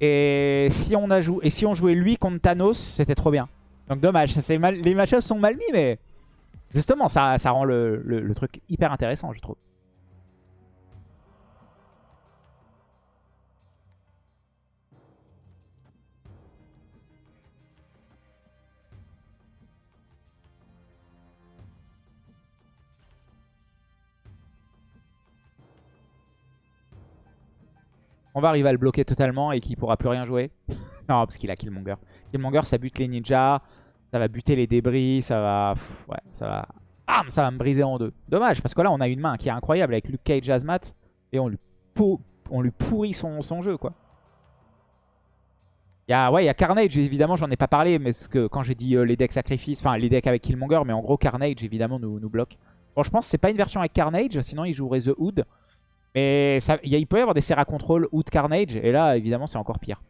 Et si, on jouait lui contre Thanos, c'était trop bien. Donc dommage, les match sont mal mis, mais justement, ça rend le truc hyper intéressant, je trouve. On va arriver à le bloquer totalement et qu'il pourra plus rien jouer. non, parce qu'il a Killmonger. Killmonger, ça bute les ninjas. Ça va buter les débris. Ça va... ouais, ça va... Bam Ça va me briser en deux. Dommage, parce que là, on a une main qui est incroyable avec Luke Cage Azmat. Et on lui, on lui pourrit son, jeu, quoi. Il y a, ouais, y a Carnage, évidemment, j'en ai pas parlé, mais que quand j'ai dit euh, les decks sacrifices, enfin les decks avec Killmonger, mais en gros Carnage, évidemment, nous, nous bloque. Bon, je pense que c'est pas une version avec Carnage, sinon il jouerait The Hood. Mais il peut y avoir des Serra Control ou de Carnage. Et là, évidemment, c'est encore pire.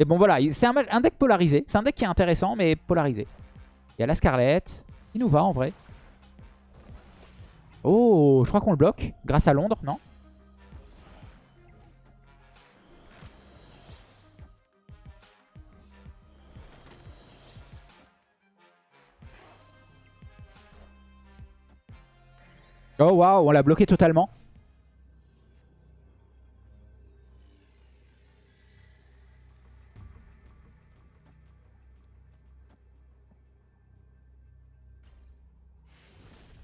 Mais bon, voilà. C'est un, deck polarisé. C'est un deck qui est intéressant, mais polarisé. Il y a la Scarlett. Il nous va, en vrai. Oh, je crois qu'on le bloque. Grâce à Londres, non? Oh waouh, on l'a bloqué totalement.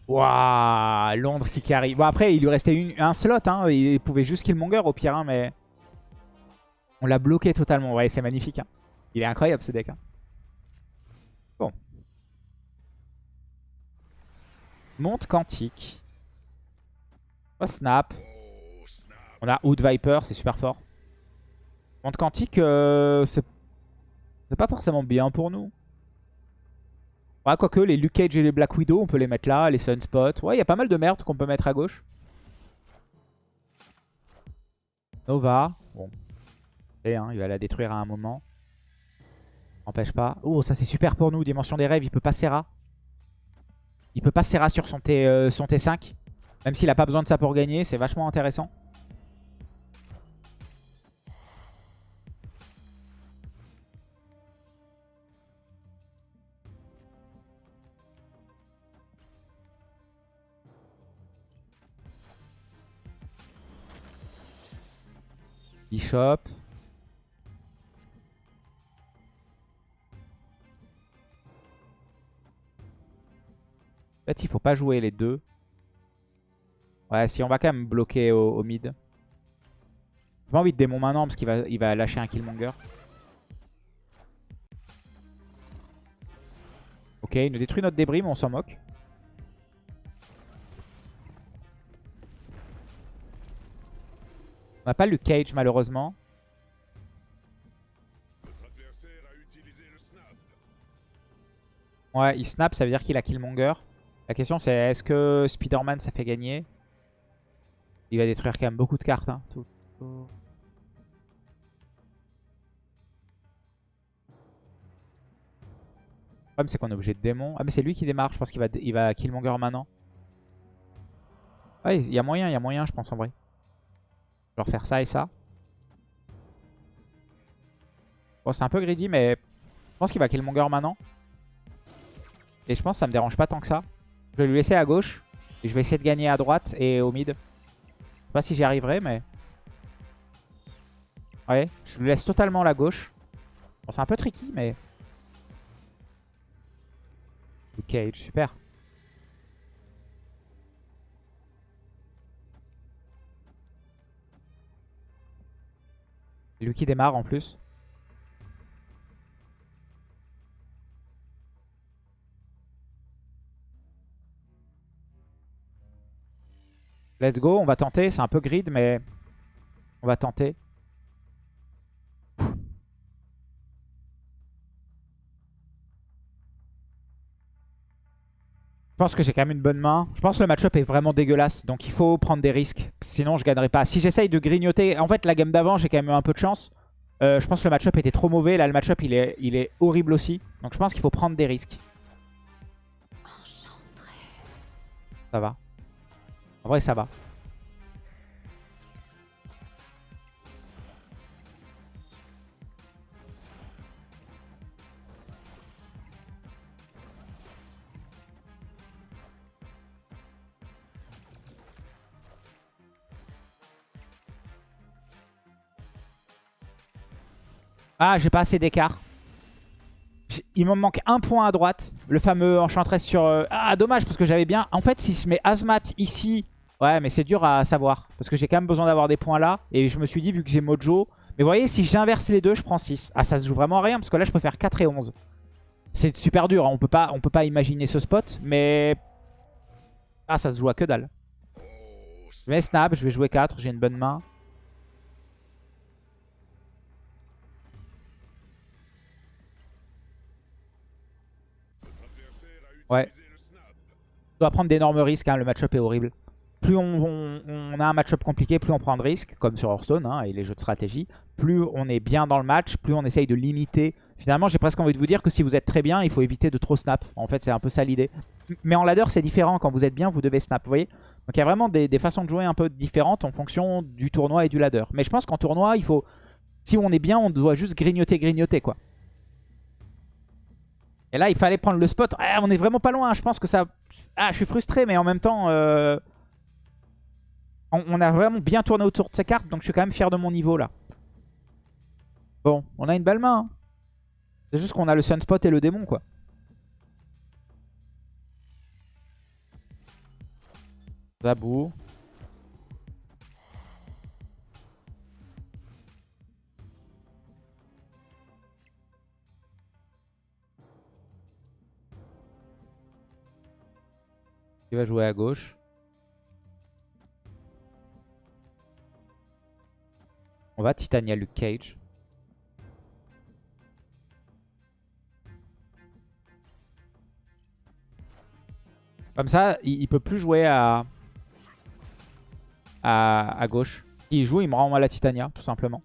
Waouh, Londres qui carry. Bon, après, il lui restait un slot. Hein. Il pouvait juste Killmonger au pire, hein, mais... On l'a bloqué totalement. Ouais, c'est magnifique. Hein. Il est incroyable, ce deck. Hein. Bon. Monte quantique. Oh, snap. On a Hood Viper, c'est super fort. Monte quantique, euh, c'est pas forcément bien pour nous. Ouais, quoique, les Luke Cage et les Black Widow, on peut les mettre là, les Sunspot. Ouais, il y a pas mal de merde qu'on peut mettre à gauche. Nova. Bon. Et, hein, il va la détruire à un moment. Empêche pas. Oh, ça c'est super pour nous. Dimension des rêves, il peut pas Serra. Il peut pas Serra sur son, T, euh, son T5. Même s'il a pas besoin de ça pour gagner, c'est vachement intéressant. Bishop. En fait, il faut pas jouer les deux. Ouais, si on va quand même bloquer au, mid. J'ai pas envie de démon maintenant parce qu'il va, lâcher un Killmonger. Ok, il nous détruit notre débris, mais on s'en moque. On n'a pas le Cage malheureusement. Ouais, il snap, ça veut dire qu'il a Killmonger. La question c'est est-ce que Spider-Man ça fait gagner? Il va détruire quand même beaucoup de cartes. Hein. Le problème c'est qu'on est obligé de démon. Ah mais c'est lui qui démarre, je pense qu'il va, il va Killmonger maintenant. Ouais, il y a moyen, il y a moyen je pense en vrai. Genre faire ça et ça. Bon, c'est un peu greedy, mais je pense qu'il va kill Monger maintenant. Et je pense que ça me dérange pas tant que ça. Je vais lui laisser à gauche. Et je vais essayer de gagner à droite et au mid. Je sais pas si j'y arriverai, mais... Ouais, je lui laisse totalement la gauche. Bon, c'est un peu tricky, mais... Ok, super. Lui qui démarre en plus. Let's go, on va tenter. C'est un peu grid, mais on va tenter. Pense que j'ai quand même une bonne main. Je pense que le match-up est vraiment dégueulasse. Donc il faut prendre des risques. Sinon je gagnerai pas. Si j'essaye de grignoter... En fait la game d'avant j'ai quand même eu un peu de chance. Euh, je pense que le match-up était trop mauvais. Là le match-up il est, il est horrible aussi. Donc je pense qu'il faut prendre des risques. Ça va. En vrai, ça va. Ah, j'ai pas assez d'écart. Il me manque un point à droite. Le fameux enchantress sur... Euh, ah, dommage, parce que j'avais bien... En fait, si je mets Azmat ici... Ouais, mais c'est dur à savoir. Parce que j'ai quand même besoin d'avoir des points là. Et je me suis dit, vu que j'ai Mojo... Mais vous voyez, si j'inverse les deux, je prends 6. Ah, ça se joue vraiment à rien, parce que là, je peux faire 4 et 11. C'est super dur, hein. on peut pas, on peut pas imaginer ce spot, mais... Ah, ça se joue à que dalle. Je vais snap, je vais jouer 4, j'ai une bonne main. Ouais. On doit prendre d'énormes risques, hein. le match-up est horrible. Plus on, a un match-up compliqué, plus on prend de risques, comme sur Hearthstone hein, et les jeux de stratégie. Plus on est bien dans le match, plus on essaye de limiter. Finalement, j'ai presque envie de vous dire que si vous êtes très bien, il faut éviter de trop snap. En fait, c'est un peu ça l'idée. Mais en ladder, c'est différent. Quand vous êtes bien, vous devez snap, vous voyez Donc il y a vraiment des, des, façons de jouer un peu différentes en fonction du tournoi et du ladder. Mais je pense qu'en tournoi, il faut... Si on est bien, on doit juste grignoter, grignoter, quoi. Et là, il fallait prendre le spot. Ah, on est vraiment pas loin. Je pense que ça... Ah, je suis frustré, mais en même temps... Euh, on, a vraiment bien tourné autour de ces cartes. Donc, je suis quand même fier de mon niveau, là. Bon, on a une belle main. Hein. C'est juste qu'on a le Sunspot et le démon, quoi. Zabou. Il va jouer à gauche. On va Titania Luke Cage. Comme ça, il, peut plus jouer à, à, à gauche. Il joue, il me rend à la Titania, tout simplement.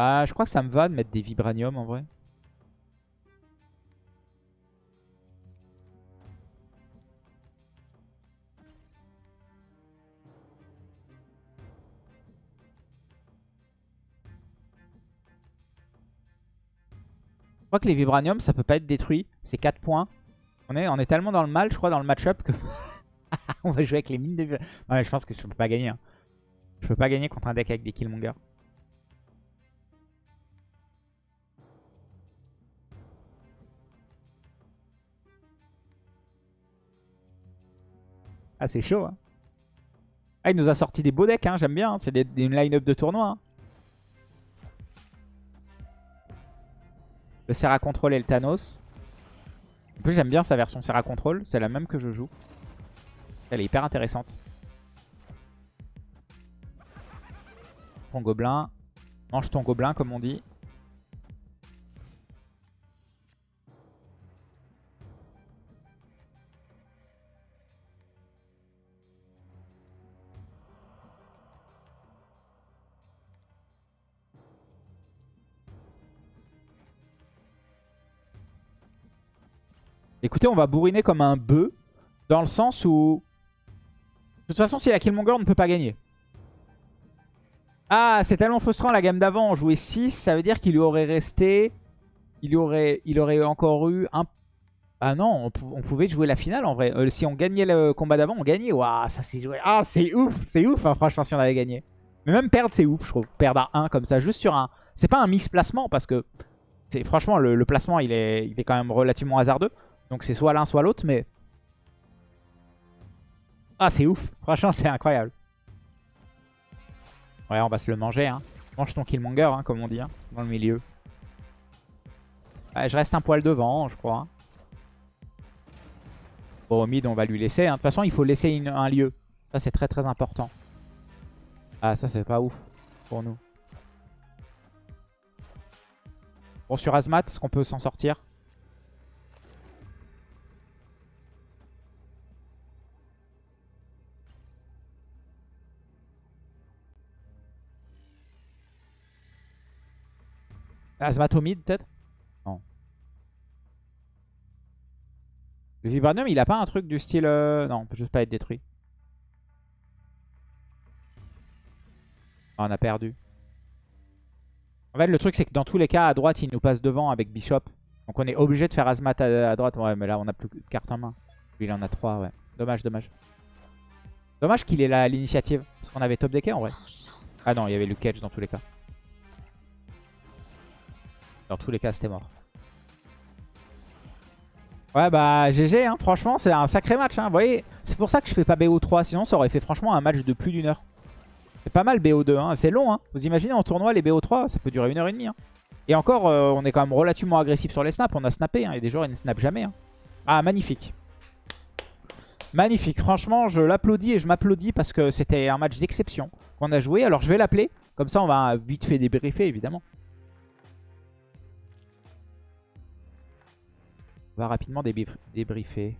Bah, je crois que ça me va de mettre des vibranium en vrai. Je crois que les vibranium, ça peut pas être détruit. C'est 4 points. On est, on est tellement dans le mal, je crois, dans le match-up que... on va jouer avec les mines de... Ouais, je pense que je peux pas gagner. Hein. Je peux pas gagner contre un deck avec des Killmonger. Ah, c'est chaud. Hein. Ah, il nous a sorti des beaux decks, hein, j'aime bien. Hein. C'est une line-up de tournoi. Hein. Le Serra Control et le Thanos. En plus, j'aime bien sa version Serra Control. C'est la même que je joue. Elle est hyper intéressante. Ton gobelin. Mange ton gobelin, comme on dit. Écoutez, on va bourriner comme un bœuf. Dans le sens où... De toute façon, si la Killmonger, on ne peut pas gagner. Ah, c'est tellement frustrant la gamme d'avant. On jouait 6, ça veut dire qu'il lui aurait resté il aurait, il aurait encore eu un... Ah non, on, on pouvait jouer la finale en vrai. Euh, si on gagnait le combat d'avant, on gagnait. Waouh, ça s'est joué. Ah, c'est ouf, c'est ouf, hein, franchement, si on avait gagné. Mais même perdre, c'est ouf, je trouve. Perdre à 1 comme ça, juste sur un... C'est pas un misplacement parce que... Franchement, le, le, placement, il est, il est quand même relativement hasardeux. Donc c'est soit l'un, soit l'autre, mais... Ah, c'est ouf. Franchement, c'est incroyable. Ouais, on va se le manger. Hein. Mange ton Killmonger, hein, comme on dit, hein, dans le milieu. je reste un poil devant, je crois. Bon, au mid, on va lui laisser. De toute façon, il faut laisser un lieu. Ça, c'est très très important. Ah, ça, c'est pas ouf pour nous. Bon, sur Azmat, est-ce qu'on peut s'en sortir? Azmatomide peut-être? Non. Le Vibranium, il a pas un truc du style... Euh, non, on peut juste pas être détruit. Ah, on a perdu. En fait, le truc, c'est que dans tous les cas, à droite, il nous passe devant avec Bishop. Donc on est obligé de faire Azmat à, droite. Ouais, mais là, on a plus de cartes en main. Lui, il en a trois, ouais. Dommage, dommage. Dommage qu'il ait l'initiative. Parce qu'on avait top decké en vrai. Ah non, il y avait le catch dans tous les cas. Dans tous les cas, c'était mort. Ouais, bah GG, hein. franchement, c'est un sacré match. Hein. Vous voyez, c'est pour ça que je fais pas BO3. Sinon, ça aurait fait franchement un match de plus d'une heure. C'est pas mal BO2, hein. c'est long. Hein. Vous imaginez en tournoi, les BO3, ça peut durer une heure et demie. Hein. Et encore, euh, on est quand même relativement agressif sur les snaps. On a snappé, hein. il y a des joueurs qui ne snappent jamais. Ah, magnifique. Magnifique, franchement, je l'applaudis et je m'applaudis parce que c'était un match d'exception qu'on a joué. Alors, je vais l'appeler. Comme ça, on va vite fait débriefer, évidemment. Va rapidement débriefer.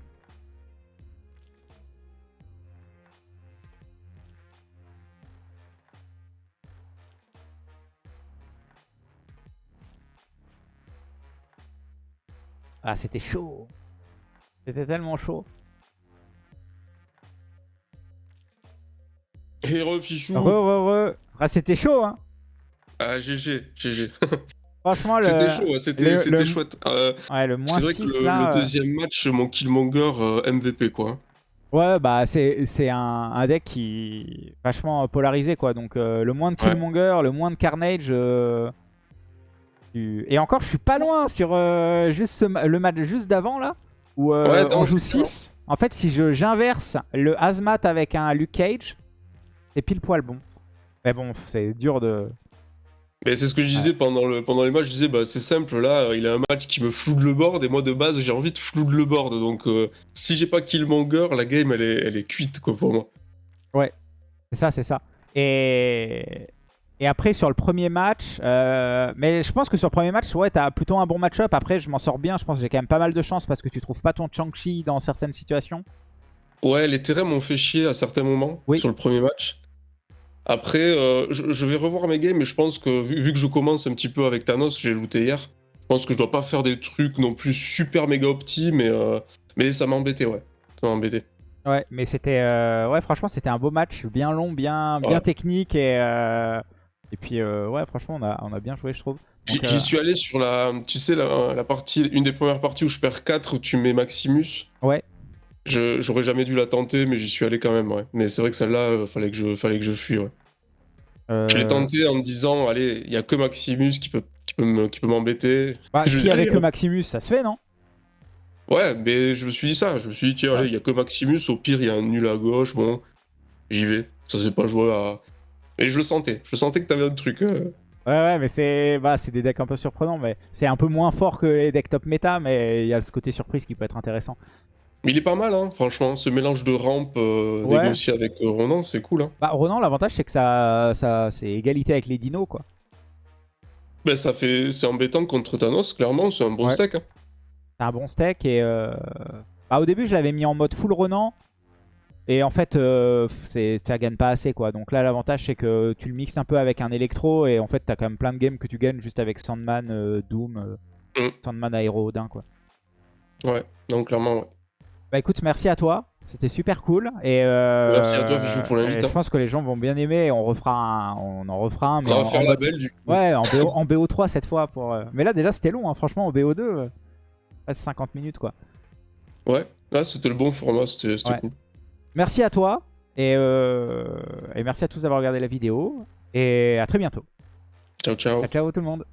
Ah, c'était chaud. C'était tellement chaud. Héros fichou. Ah, c'était chaud, hein. Ah, GG, GG. Franchement, le... c'était chaud, c'était chouette. Euh, ouais, le moins c'est vrai que le, là, le, euh, deuxième match, mon Killmonger euh, MVP, quoi. Ouais, bah c'est un, un, deck qui est vachement polarisé, quoi. Donc le moins de Killmonger, le moins de Carnage. Et encore, je suis pas loin sur juste le match juste d'avant, là, où on joue 6. En fait, si j'inverse le Hazmat avec un Luke Cage, c'est pile poil bon. Mais bon, c'est dur de... Mais c'est ce que je disais pendant, le, pendant les matchs, je disais bah c'est simple là, il a un match qui me floude le board et moi de base j'ai envie de floude le board donc euh, si j'ai pas Killmonger, la game elle est, elle est cuite quoi pour moi. Ouais, c'est ça, c'est ça. Et... et après sur le premier match, euh, mais je pense que sur le premier match, ouais t'as plutôt un bon match-up, après je m'en sors bien, je pense que j'ai quand même pas mal de chance parce que tu trouves pas ton Chang-Chi dans certaines situations. Ouais, les terrains m'ont fait chier à certains moments sur le premier match. Après, euh, je, vais revoir mes games, mais je pense que vu, que je commence un petit peu avec Thanos, j'ai looté hier, je pense que je dois pas faire des trucs non plus super méga opti, mais, euh, mais ça m'a embêté, ouais. Ça m'a embêté. Ouais, mais c'était... Euh, ouais, franchement, c'était un beau match, bien long, bien, bien technique, et... Et puis, ouais, franchement, on a, on a bien joué, je trouve. J'y suis allé sur la, tu sais, la, la, partie, une des premières parties où je perds 4, où tu mets Maximus. Ouais. J'aurais jamais dû la tenter, mais j'y suis allé quand même, ouais. Mais c'est vrai que celle-là, euh, fallait que je, fallait que je fuis, ouais. Je l'ai euh. tenté en me disant, allez, il y a que Maximus qui peut, qui peut m'embêter. Bah, s'il y avait que Maximus, ça se fait, non? Ouais, mais je me suis dit ça. Je me suis dit, tiens, allez, il y a que Maximus. Au pire, il y a un nul à gauche. Bon, j'y vais. Ça s'est pas joué à. Mais je le sentais. Je sentais que t'avais un truc. Euh. Ouais, ouais, mais c'est bah, des decks un peu surprenants. mais C'est un peu moins fort que les decks top méta, mais il y a ce côté surprise qui peut être intéressant. Mais il est pas mal, hein, franchement. Ce mélange de rampe euh, négocié avec euh, Ronan, c'est cool. Hein. Bah, Ronan, l'avantage, c'est que ça, ça c'est égalité avec les dinos, quoi. Ben, ça fait... c'est embêtant contre Thanos, clairement. C'est un bon stack. Hein. C'est un bon stack. Et euh... bah, au début, je l'avais mis en mode full Ronan. Et en fait, euh, ça gagne pas assez, quoi. Donc là, l'avantage, c'est que tu le mixes un peu avec un électro. Et en fait, t'as quand même plein de games que tu gagnes juste avec Sandman, Doom, mm. Sandman Aéro Odin, quoi. Ouais, donc clairement, ouais. Bah écoute, merci à toi. C'était super cool. Et euh, Merci à toi, Fichou, pour l'invitation. Je pense que les gens vont bien aimer. On, refera un, on en refera un. Mais on va faire la belle du coup. Ouais, en, BO, en BO3 cette fois. Pour, euh, Mais là, déjà, c'était long. Hein. Franchement, en BO2, euh... 50 minutes quoi. Ouais, là, c'était le bon format. C'était cool. Merci à toi. Et, euh, et merci à tous d'avoir regardé la vidéo. Et à très bientôt. Ciao, ciao. Ciao, ciao tout le monde.